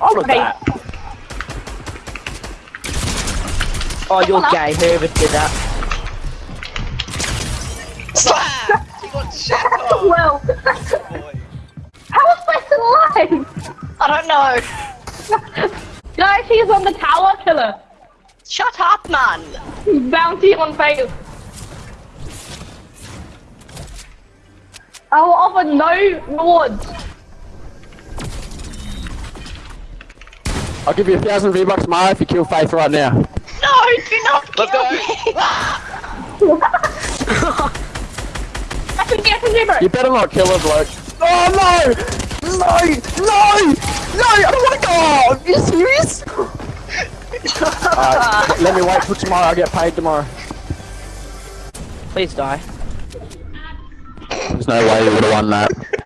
All of Okay. that. Oh, you're Come on. gay. Whoever did that. Slap! He got shit on. Well, how was I still alive? I don't know. Guys, he's on the tower killer. Shut up, man. Bounty on fail. Oh, I will offer no rewards. I'll give you a thousand V-Bucks tomorrow if you kill Faith right now. No, do not Let's kill go. me. I can get some. You better not kill her, bloke. Oh no! No! No! No! I don't want to go! Are you serious? Alright, let me wait till tomorrow. I'll get paid tomorrow. Please die. There's no way you would have won that.